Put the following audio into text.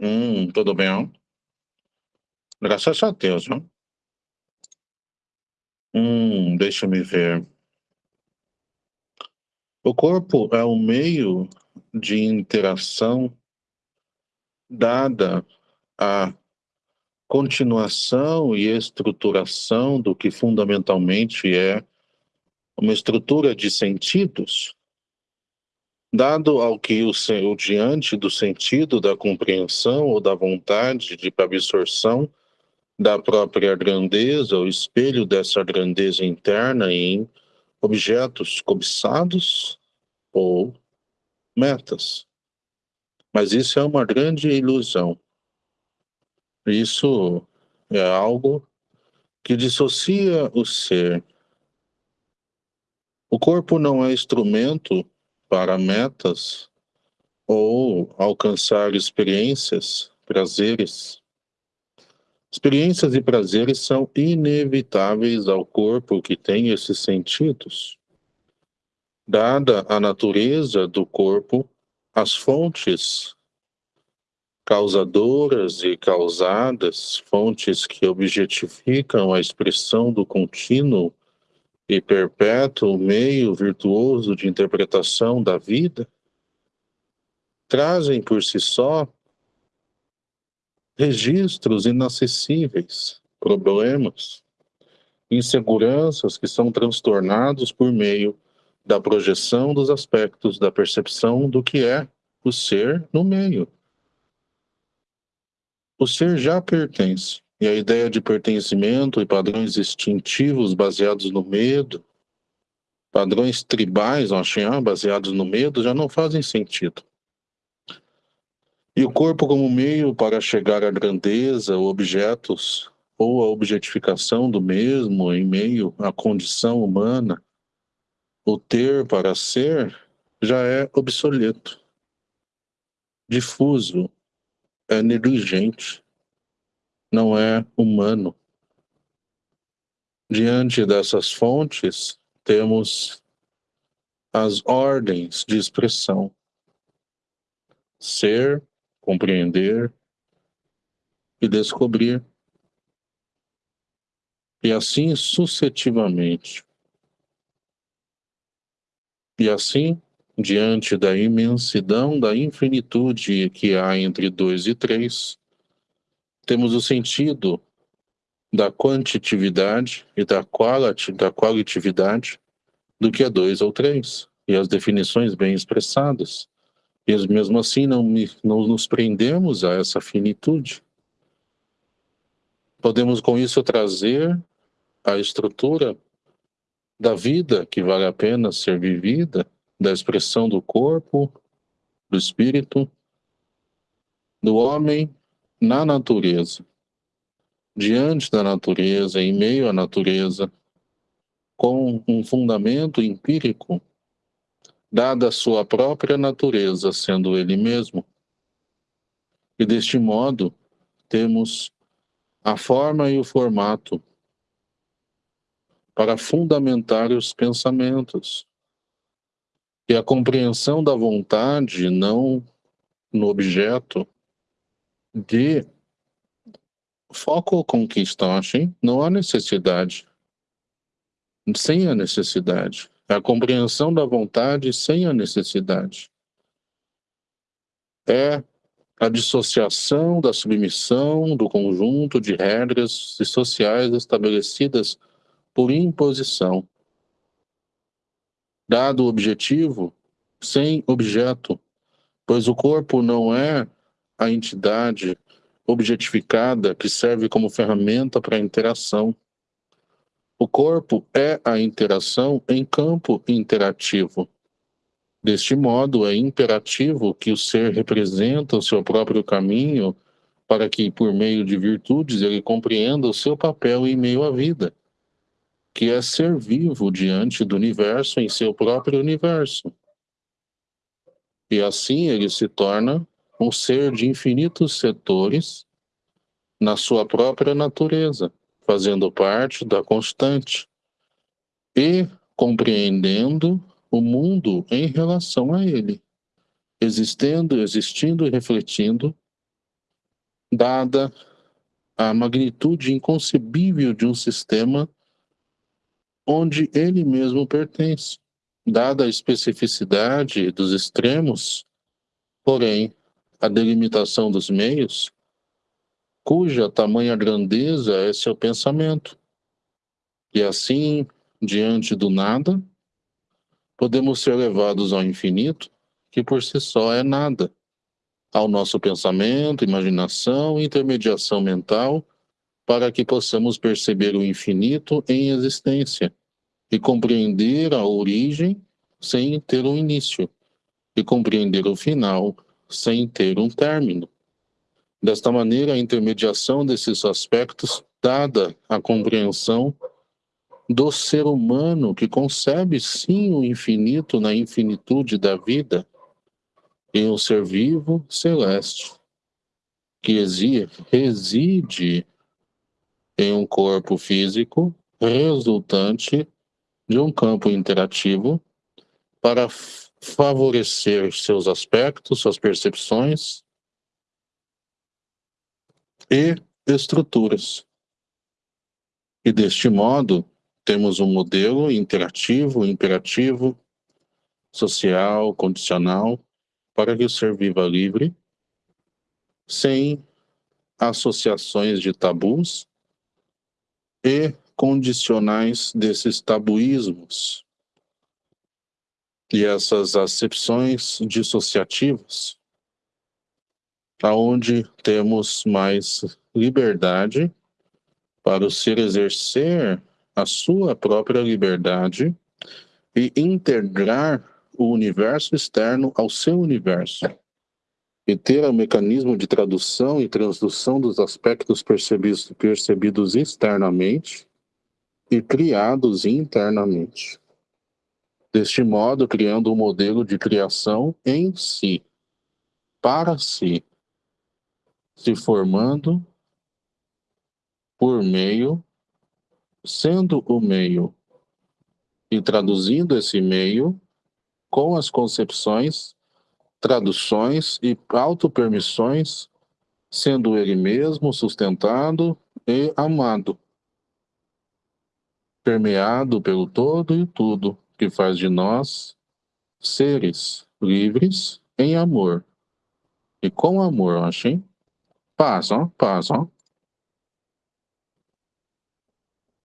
Hum, tudo bem? Graças a Deus, né? Hum, deixa me ver. O corpo é um meio de interação dada a continuação e estruturação do que fundamentalmente é uma estrutura de sentidos, dado ao que o, o diante do sentido da compreensão ou da vontade de absorção da própria grandeza, o espelho dessa grandeza interna em objetos cobiçados ou metas. Mas isso é uma grande ilusão. Isso é algo que dissocia o ser. O corpo não é instrumento para metas ou alcançar experiências, prazeres. Experiências e prazeres são inevitáveis ao corpo que tem esses sentidos. Dada a natureza do corpo, as fontes causadoras e causadas, fontes que objetificam a expressão do contínuo e perpétuo meio virtuoso de interpretação da vida, trazem por si só registros inacessíveis, problemas, inseguranças que são transtornados por meio da projeção dos aspectos da percepção do que é o ser no meio. O ser já pertence, e a ideia de pertencimento e padrões instintivos baseados no medo, padrões tribais, ah, baseados no medo, já não fazem sentido. E o corpo como meio para chegar à grandeza, objetos ou a objetificação do mesmo em meio à condição humana, o ter para ser já é obsoleto, difuso, é negligente, não é humano. Diante dessas fontes, temos as ordens de expressão. Ser, compreender e descobrir. E assim sucessivamente. E assim diante da imensidão da infinitude que há entre dois e três, temos o sentido da quantitividade e da, quality, da qualitatividade do que é dois ou três, e as definições bem expressadas. E mesmo assim não, não nos prendemos a essa finitude. Podemos com isso trazer a estrutura da vida que vale a pena ser vivida da expressão do corpo, do espírito, do homem na natureza, diante da natureza, em meio à natureza, com um fundamento empírico, dada a sua própria natureza, sendo ele mesmo. E deste modo, temos a forma e o formato para fundamentar os pensamentos, e a compreensão da vontade, não no objeto, de foco conquistaste, não há necessidade. Sem a necessidade. É a compreensão da vontade sem a necessidade. É a dissociação da submissão do conjunto de regras sociais estabelecidas por imposição dado o objetivo, sem objeto, pois o corpo não é a entidade objetificada que serve como ferramenta para a interação. O corpo é a interação em campo interativo. Deste modo, é imperativo que o ser representa o seu próprio caminho para que, por meio de virtudes, ele compreenda o seu papel em meio à vida que é ser vivo diante do universo em seu próprio universo. E assim ele se torna um ser de infinitos setores na sua própria natureza, fazendo parte da constante e compreendendo o mundo em relação a ele, existendo, existindo e refletindo dada a magnitude inconcebível de um sistema onde ele mesmo pertence, dada a especificidade dos extremos, porém a delimitação dos meios, cuja tamanha grandeza é seu pensamento. E assim, diante do nada, podemos ser levados ao infinito, que por si só é nada, ao nosso pensamento, imaginação e intermediação mental, para que possamos perceber o infinito em existência e compreender a origem sem ter um início, e compreender o final sem ter um término. Desta maneira, a intermediação desses aspectos, dada a compreensão do ser humano que concebe sim o infinito na infinitude da vida, em um ser vivo celeste, que reside em um corpo físico resultante de um campo interativo para favorecer seus aspectos, suas percepções e estruturas. E deste modo, temos um modelo interativo, imperativo, social, condicional, para que o ser viva livre, sem associações de tabus e condicionais desses tabuísmos e essas acepções dissociativas, aonde temos mais liberdade para o ser exercer a sua própria liberdade e integrar o universo externo ao seu universo e ter o mecanismo de tradução e transdução dos aspectos percebidos, percebidos externamente e criados internamente. Deste modo, criando um modelo de criação em si, para si, se formando por meio, sendo o meio, e traduzindo esse meio com as concepções traduções e autopermissões, sendo ele mesmo sustentado e amado, permeado pelo todo e tudo que faz de nós seres livres em amor. E com amor, achei? Paz, ó, paz, ó.